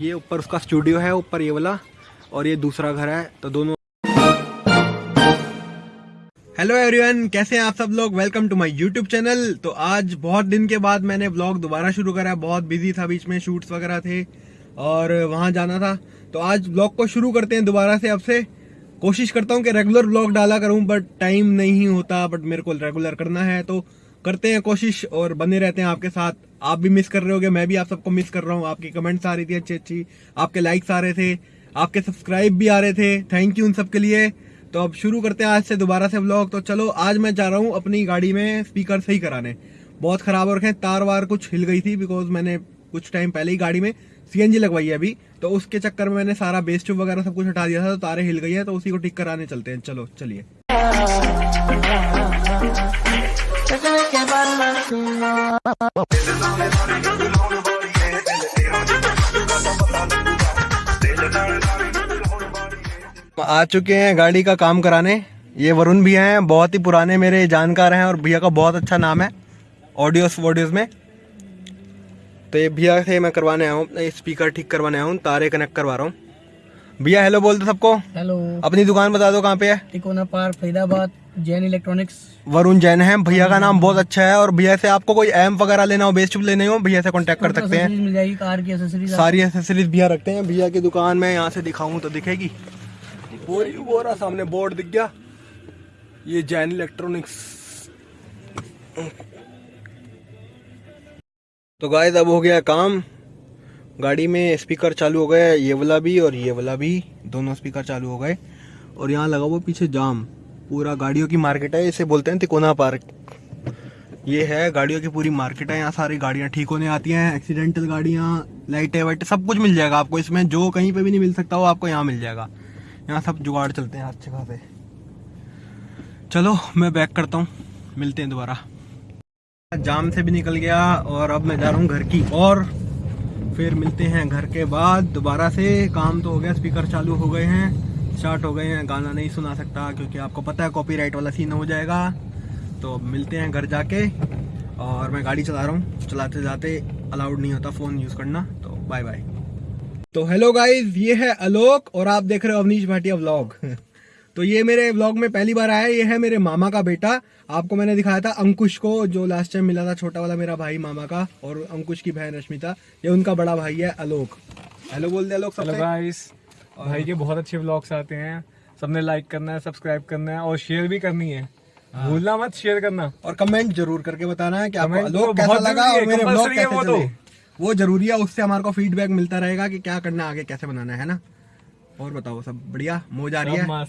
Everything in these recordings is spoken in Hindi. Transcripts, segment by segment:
ये ऊपर उसका स्टूडियो है, ऊपर ये वाला, और ये दूसरा घर है तो दोनों हेलो एवरीवन कैसे हैं आप सब लोग? Welcome to my YouTube channel तो आज बहुत दिन के बाद मैंने ब्लॉग दोबारा शुरू करा है। बहुत बिज़ी था, बीच में शूट्स वगैरह थे, और वहाँ जाना था। तो आज ब्लॉग को शुरू करते हैं दोबारा से अब से। कोशिश करता हूँ कि रेगुलर ब्लॉग डाला करूँ बट टाइम नहीं होता बट मेरे को रेगुलर करना है तो करते हैं कोशिश और बने रहते हैं आपके साथ। आप भी मिस कर रहे होगे, मैं भी आप सबको मिस कर रहा हूँ। आपकी कमेंट्स आ रही थी अच्छी अच्छी, आपके लाइक्स आ रहे थे, आपके सब्सक्राइब भी आ रहे थे। थैंक यू उन सब के लिए। तो अब शुरू करते हैं आज से दोबारा से ब्लॉग तो चलो, आज मैं जा रहा हूँ अपनी गाड़ी में स्पीकर सही कराने। बहुत खराब हो रखे हैं तार वार कुछ हिल गई थी बिकॉज़ मैंने कुछ टाइम पहले ही गाड़ी में सीएनजी लगवाई है अभी। तो उसके चक्कर में मैंने सारा बेस ट्यूब वगैरह सब कुछ हटा दिया था तो तारे हिल गई है तो उसी को ठीक कराने चलते हैं। चलो, चलिए। आ चुके हैं गाड़ी का काम कराने। ये वरुण भैया हैं, बहुत ही पुराने मेरे जानकार हैं और भैया का बहुत अच्छा नाम है ऑडियोस वॉडियोस में। तो ये भैया से मैं करवाने आया हूँ स्पीकर ठीक करवाने आया हूँ, तारे कनेक्ट करवा रहा हूँ। भैया हेलो बोल दो सबको। हेलो अपनी दुकान बता दो कहाँ पे है? Tikona park Faridabad Jain electronics. Varun Jain है। भैया का नाम बहुत अच्छा है और भैया से आपको कोई एम वगैरह लेना हो बेस्ट लेने हो भैया से कांटेक्ट कर सकते हैं। मिल जाएगी कार की एसेसरीज सारी एसेसरीज भैया रखते हैं। भैया की दुकान में यहाँ से दिखाऊँ तो दिखेगी। रहा सामने बोर्ड दिख गया। ये जैन इलेक्ट्रॉनिक्स। तो गाय अब हो गया काम। गाड़ी में स्पीकर चालू हो गए ये वाला भी और ये वाला भी, दोनों स्पीकर चालू हो गए। और यहाँ लगा हुआ पीछे जाम, पूरा गाड़ियों की मार्केट है, इसे बोलते हैं तिकोना पार्क। ये है गाड़ियों की पूरी मार्केट है, यहाँ सारी गाड़ियाँ ठीक होने आती हैं, एक्सीडेंटल गाड़ियाँ, लाइटें, वाइटें, सब कुछ मिल जाएगा आपको इसमें, जो कहीं पे भी नहीं मिल सकता वो आपको यहाँ मिल जाएगा। यहाँ सब जुगाड़ चलते हैं अच्छे खासे। चलो, मैं बैक करता हूँ, मिलते हैं दोबारा। जाम से भी निकल गया और अब मैं जा रहा हूँ घर की और फिर मिलते हैं घर के बाद। दोबारा से काम तो हो गया स्पीकर चालू हो गए हैं। स्टार्ट हो गए हैं। गाना नहीं सुना सकता, क्योंकि आपको पता है कॉपीराइट वाला सीन हो जाएगा। तो मिलते हैं घर जाके। और मैं गाड़ी चला रहा हूँ। चलाते जाते अलाउड नहीं होता फ़ोन यूज़ करना। तो बाय बाय तो हेलो गाइस ये है आलोक और आप देख रहे हो अवनीश भाटिया व्लॉग तो ये मेरे व्लॉग में पहली बार आया ये है मेरे मामा का बेटा। आपको मैंने दिखाया था अंकुश को जो लास्ट टाइम मिला था छोटा वाला मेरा भाई मामा का और अंकुश की बहन रश्मिता। ये उनका बड़ा भाई है आलोक हेलो बोल दे आलोक हेलो गाइस भाई के बहुत अच्छे व्लॉग्स आते हैं। सबने लाइक करना है सब्सक्राइब करना है और शेयर भी करनी है। हाँ। भूलना मत शेयर करना। और कमेंट ज़रूर करके बताना है कि आपको तो कैसा बहुत लगा और मेरे ब्लॉग कैसे वो तो। चले वो ज़रूरी है उससे हमारे को फीडबैक मिलता रहेगा कि क्या करना आगे कैसे बनाना है ना? और बताओ सब बढ़िया? मौज आ रही है।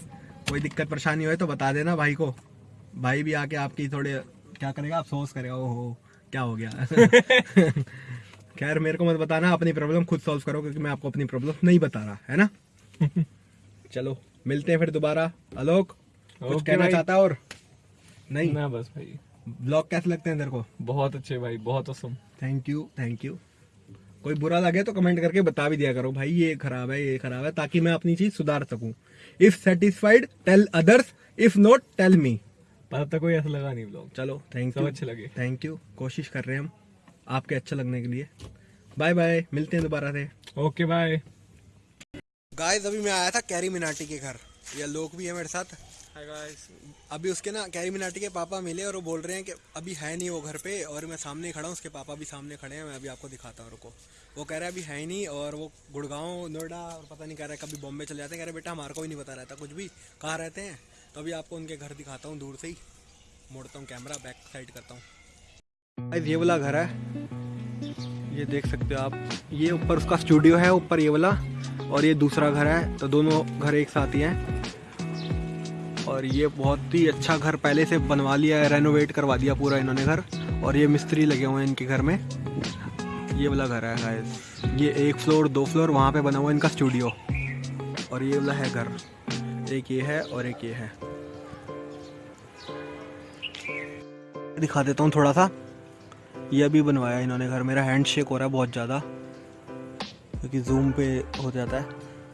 कोई दिक्कत परेशानी हो तो बता देना भाई को। भाई भी आके आपकी थोड़े क्या करेगा अफसोस करेगा ओहो क्या हो गया? खैर मेरे को मत बताना अपनी प्रॉब्लम खुद सॉल्व करो क्योंकि मैं आपको अपनी प्रॉब्लम नहीं बता रहा है ना? चलो मिलते हैं फिर दोबारा। आलोक कुछ कहना चाहता और? नहीं? ना बस भाई। ब्लॉग कैसे लगते हैं तेरे को? बहुत अच्छे भाई बहुत awesome thank you thank you कोई बुरा लगे तो कमेंट करके बता भी दिया करो भाई ये खराब है ये खराब है ताकि मैं अपनी चीज़ सुधार सकूँ। If satisfied tell others if not tell me पर अब तक कोई ऐसा लगा नहीं व्लॉग चलो थैंक यू अच्छे लगे। थैंक यू कोशिश कर रहे हैं हम आपके अच्छा लगने के लिए। बाय बाय मिलते हैं दोबारा से। ओके बाय गाइस अभी मैं आया था कैरी मिनाटी के घर। या लोग भी है मेरे साथ। अभी उसके ना कैरी मिनाटी के पापा मिले और वो बोल रहे हैं कि अभी है नहीं वो घर पे और मैं सामने ही खड़ा हूँ, उसके पापा भी सामने खड़े हैं, मैं अभी आपको दिखाता हूँ, रुको। वो कह रहा है अभी है ही नहीं और वो गुड़गांव, नोएडा और पता नहीं कह रहा है कभी बॉम्बे चले जाते हैं। कह रहे बेटा, हमारे को भी नहीं पता रहता कुछ भी। कहाँ रहते हैं? तो अभी आपको उनके घर दिखाता हूँ, दूर से ही। मोड़ता हूँ कैमरा बैक साइड करता हूँ। ये वाला घर है। ये देख सकते हो आप। ये ऊपर उसका स्टूडियो है, ऊपर ये वाला और ये दूसरा घर है। तो दोनों घर एक साथ ही हैं। और ये बहुत ही अच्छा घर पहले से बनवा लिया है रेनोवेट करवा दिया पूरा इन्होंने घर। और ये मिस्त्री लगे हुए हैं इनके घर में। ये वाला घर है गाइस ये एक फ्लोर दो फ्लोर वहाँ पे बना हुआ है इनका स्टूडियो और ये वाला है घर। एक ये है और एक ये है। दिखा देता हूँ थोड़ा सा। ये अभी बनवाया इन्होंने घर। मेरा हैंड शेक हो रहा है बहुत ज़्यादा। क्योंकि जूम पे हो जाता है।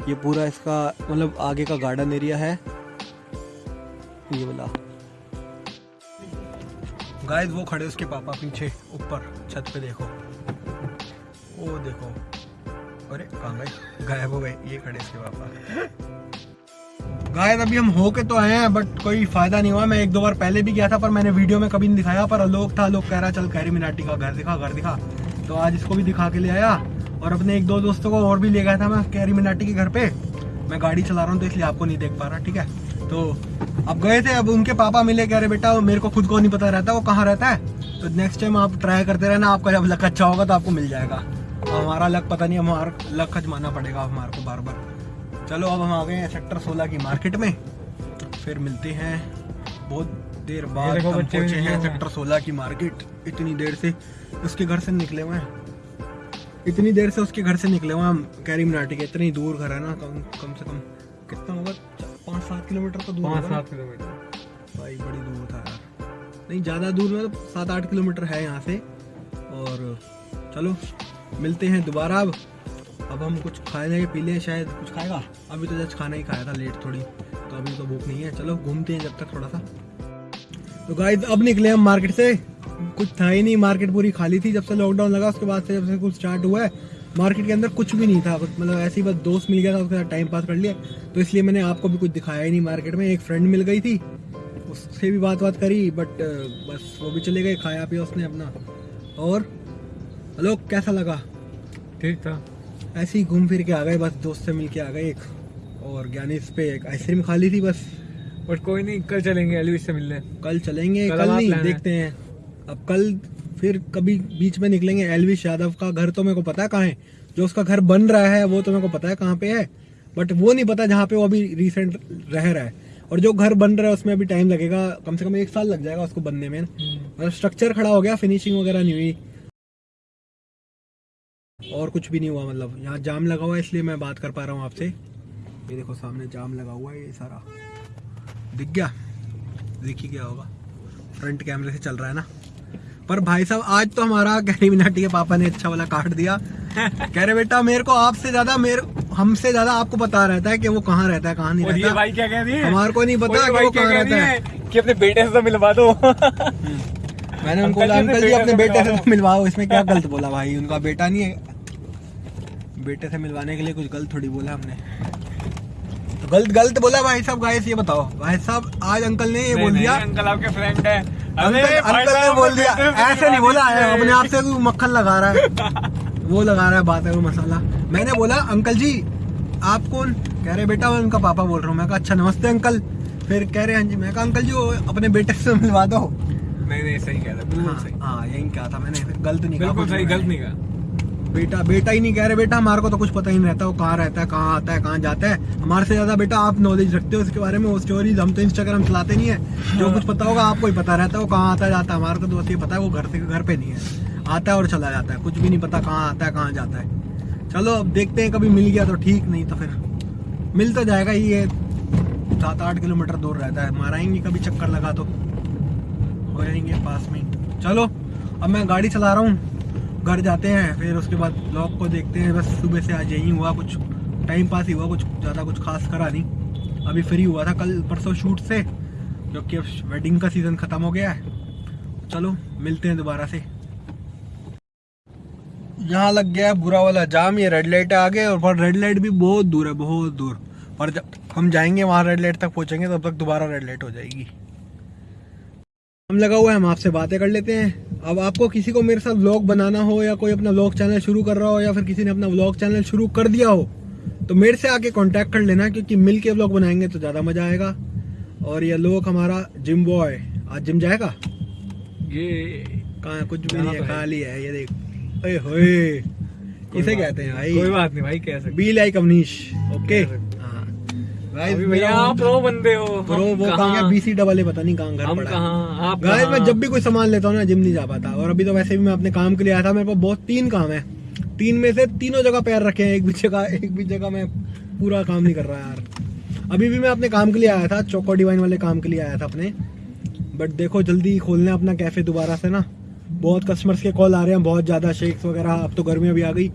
ये पूरा इसका मतलब आगे का गार्डन एरिया है। ये वाला। गाइस वो खड़े उसके पापा पीछे, ऊपर, छत पे देखो। वो देखो। अरे कहाँ गए गायब हो गए, ये खड़े इसके पापा। गायब अभी हम होके तो आए हैं बट कोई फ़ायदा नहीं हुआ। मैं एक दो बार पहले भी गया था, पर मैंने वीडियो में कभी नहीं दिखाया, पर लोग था, लोग कह रहा, चल, कैरी मिनाटी का घर दिखा घर दिखा। तो आज इसको भी दिखा के ले आया, और अपने एक दो दोस्तों को और भी ले गया था मैं, कैरी मिनाटी के घर पे। मैं गाड़ी चला रहा हूँ तो इसलिए आपको नहीं देख पा रहा, ठीक है? तो अब गए थे अब उनके पापा मिले कह रहे बेटा मेरे को खुद को नहीं पता रहता वो कहाँ रहता है? तो नेक्स्ट टाइम आप ट्राई करते रहना आपका जब लक अच्छा होगा तो आपको मिल जाएगा। हमारा लक पता नहीं हमारा लक अजमाना पड़ेगा हमारे को बार बार चलो अब हम आ गए हैं सेक्टर 16 की मार्केट में। फिर मिलते हैं। बहुत देर बाद हम पहुँचे हैं सेक्टर 16 की मार्केट इतनी देर से उसके घर से निकले हुए हैं। इतनी देर से उसके घर से निकले हुए हम कैरी मनाटी के। इतनी दूर घर है ना कम कम से कम कितना होगा? पाँच सात किलोमीटर तो दूर पाँच सात किलोमीटर। भाई बड़ी दूर था यार। नहीं ज़्यादा दूर मतलब सात आठ किलोमीटर है यहाँ से। और चलो मिलते हैं दोबारा अब। अब हम कुछ खाए लेंगे पी लें शायद। कुछ खाएगा? अभी तो जस्ट खाना ही खाया था लेट थोड़ी। तो अभी तो भूख नहीं है। चलो घूमते हैं जब तक थोड़ा सा तो गाइस अब निकले हम मार्केट से। कुछ था ही नहीं मार्केट पूरी खाली थी। जब से लॉकडाउन लगा उसके बाद से जब से कुछ स्टार्ट हुआ है मार्केट के अंदर कुछ भी नहीं था मतलब ऐसे ही बस दोस्त मिल गया था उसके साथ टाइम पास कर लिया। तो इसलिए मैंने आपको भी कुछ दिखाया ही नहीं मार्केट में। एक फ्रेंड मिल गई थी उससे भी बात बात करी बट बस वो भी चले गए खाया पिया उसने अपना। और हेलो कैसा लगा? ठीक था। ऐसे ही घूम फिर के आ गए बस दोस्त से मिल के आ गए एक। और ज्ञानी इस पे एक आइसक्रीम खा ली थी बस। बट कोई नहीं कल चलेंगे एलविस से मिलने। कल चलेंगे कल कल नहीं देखते हैं। अब कल फिर कभी बीच में निकलेंगे। एलविश यादव का घर तो मेरे को पता है कहाँ है। जो उसका घर बन रहा है, वो तो मेरे को पता है कहाँ पे है। बट वो नहीं पता जहाँ पे वो अभी रिसेंट रह रहा है। और जो घर बन रहा है, उसमें अभी टाइम लगेगा। कम से कम एक साल लग जाएगा उसको बनने में। मतलब स्ट्रक्चर खड़ा हो गया फिनिशिंग वगैरह नहीं हुई। और कुछ भी नहीं हुआ मतलब। यहाँ जाम लगा हुआ है, इसलिए मैं बात कर पा रहा हूँ आपसे। ये देखो, सामने जाम लगा हुआ है, ये सारा। दिख गया? दिख ही गया होगा। फ्रंट कैमरे से चल रहा है ना? पर भाई साहब आज तो हमारा कैरी मिनाटी के पापा ने अच्छा वाला काट दिया। कह रहे बेटा मेरे को आपसे ज़्यादा मेरे हमसे ज़्यादा आपको पता रहता है कि वो कहाँ रहता है कहाँ नहीं रहता। भाई क्या कह रही है? हमारे को नहीं पता कि वो कहाँ रहता है कि अपने बेटे से तो मिलवा दो। मैंने उनको बोला अंकल जी अपने बेटे से तो मिलवाओ। इसमें क्या गलत बोला भाई? उनका बेटा नहीं है। बेटे से मिलवाने के लिए कुछ गलत थोड़ी बोला हमने। तो गलत गलत बोला भाई साहब गाइस ये बताओ। भाई साहब आज अंकल ने ये बोल दिया। अंकल आपके फ्रेंड है। अंकल अंकल ने बोल दिया से ऐसे नहीं बोला है अपने आप से मक्खन लगा रहा है। वो लगा रहा है बात है वो मसाला। मैंने बोला अंकल जी आप कौन? कह रहे बेटा मैं उनका पापा बोल रहा हूँ। मैं कहा अच्छा नमस्ते अंकल। फिर कह रहे हैं जी। मैं कहा अंकल जी अपने बेटे से मिलवा दो। नहीं नहीं सही कह रहा बिल्कुल हाँ सही। हाँ यही कहा था मैंने गलत नहीं कहा बिल्कुल सही। गलत नहीं कहा। बेटा बेटा ही नहीं कह रहे, बेटा, हमारे को तो कुछ पता ही नहीं रहता, वो कहाँ रहता है, कहाँ आता है, कहाँ जाता है। हमारे से ज़्यादा बेटा आप नॉलेज रखते हो उसके बारे में, वो स्टोरीज हम तो इंस्टाग्राम चलाते नहीं है। जो कुछ पता होगा आपको ही पता रहता है, वो कहाँ आता जाता है। हमारे को तो बस ये पता है, वो घर से, घर पे नहीं है। आता है और चला जाता है, कुछ भी नहीं पता कहाँ आता है, कहाँ जाता है। चलो, अब देखते हैं, कभी मिल गया तो ठीक, नहीं तो फिर मिल तो जाएगा ही, ये सात आठ किलोमीटर दूर रहता है। माराएँगे कभी चक्कर लगा तो हो जाएँगे पास में। चलो, अब मैं गाड़ी चला रहा हूँ। घर जाते हैं, फिर उसके बाद ब्लॉग को देखते हैं। बस सुबह से आज यही हुआ कुछ टाइम पास ही हुआ कुछ, ज़्यादा कुछ खास करा नहीं। अभी फ्री हुआ था कल परसों शूट से, क्योंकि अब वेडिंग का सीज़न ख़त्म हो गया है। चलो, मिलते हैं दोबारा से। यहाँ लग गया है बुरा वाला जाम, ये रेड लाइट है आगे, और पर रेड लाइट भी बहुत दूर है, बहुत दूर। पर जब हम जाएँगे, वहाँ रेड लाइट तक पहुँचेंगे, तब तक दोबारा रेड लाइट हो जाएगी। हम लगा हुआ है, हम आपसे बातें कर लेते हैं। अब आपको किसी को मेरे साथ व्लॉग बनाना हो या कोई अपना व्लॉग चैनल शुरू कर रहा हो या फिर किसी ने अपना व्लॉग चैनल शुरू कर दिया हो तो मेरे से आके कांटेक्ट कर लेना क्योंकि मिल के व्लॉग बनाएँगे तो ज़्यादा मज़ा आएगा। और ये लोग हमारा जिम बॉय आज जिम जाएगा? ये कहाँ कुछ भी नहीं है तो खाली है ये देख। ओए होए। इसे कहते हैं नहीं, कोई भाई बात नहीं भाई सकते बी लाइक अवनीश ओके कह सकते अभी भैया आप प्रो बंदे हो। प्रो वो कहाँ? कहाँ? गया बीसी डबल ए पता नहीं कहाँ घर पड़ा। आप गाइस मैं जब भी कोई सामान लेता हूँ ना जिम नहीं जा पाता। और अभी तो वैसे भी मैं अपने काम के लिए आया था मेरे पास बहुत तीन काम है। तीन में से तीनों जगह पैर रखे हैं एक भी जगह एक भी जगह मैं पूरा काम नहीं कर रहा यार। अभी भी मैं अपने काम के लिए आया था चौको डिवाइन वाले काम के लिए आया था अपने। बट देखो जल्दी खोलने अपना कैफ़े दोबारा से ना। बहुत कस्टमर्स के कॉल आ रहे हैं बहुत ज़्यादा शेक्स वगैरह। अब तो गर्मियाँ भी आ गई।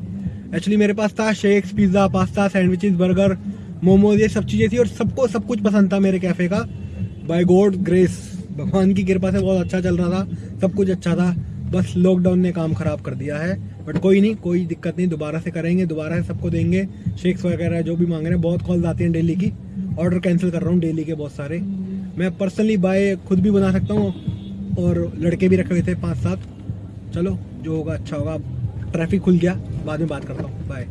एक्चुअली मेरे पास था shakes pizza pasta sandwiches burger momos, ये सब चीज़ें थी और सबको, सब कुछ पसंद था मेरे कैफ़े का। बाय गॉड ग्रेस भगवान की कृपा से बहुत अच्छा चल रहा था, सब कुछ अच्छा था। बस लॉकडाउन ने काम खराब कर दिया है बट कोई नहीं, कोई दिक्कत नहीं, दोबारा से करेंगे, दोबारा से सबको देंगे। शेक्स वगैरह जो भी मांग रहे हैं, बहुत कॉल्स आती हैं डेली की। ऑर्डर कैंसिल कर रहा हूँ डेली के बहुत सारे। मैं पर्सनली बाय खुद भी बना सकता हूँ और लड़के भी रखे हुए थे पाँच सात। चलो, जो होगा अच्छा होगा। ट्रैफ़िक खुल गया, बाद में बात करता हूँ। बाय